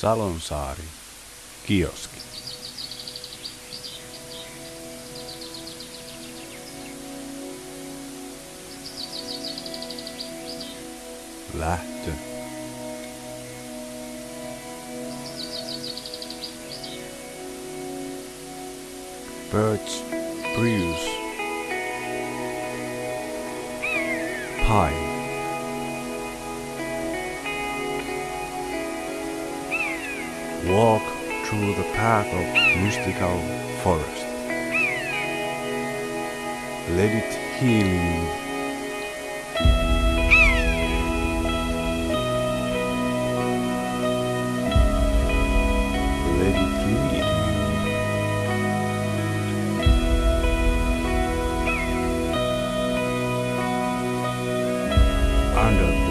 Salonsaari, kioski. Lähtö. Birds, brews. Pie. walk through the path of mystical forest. Let it heal you. under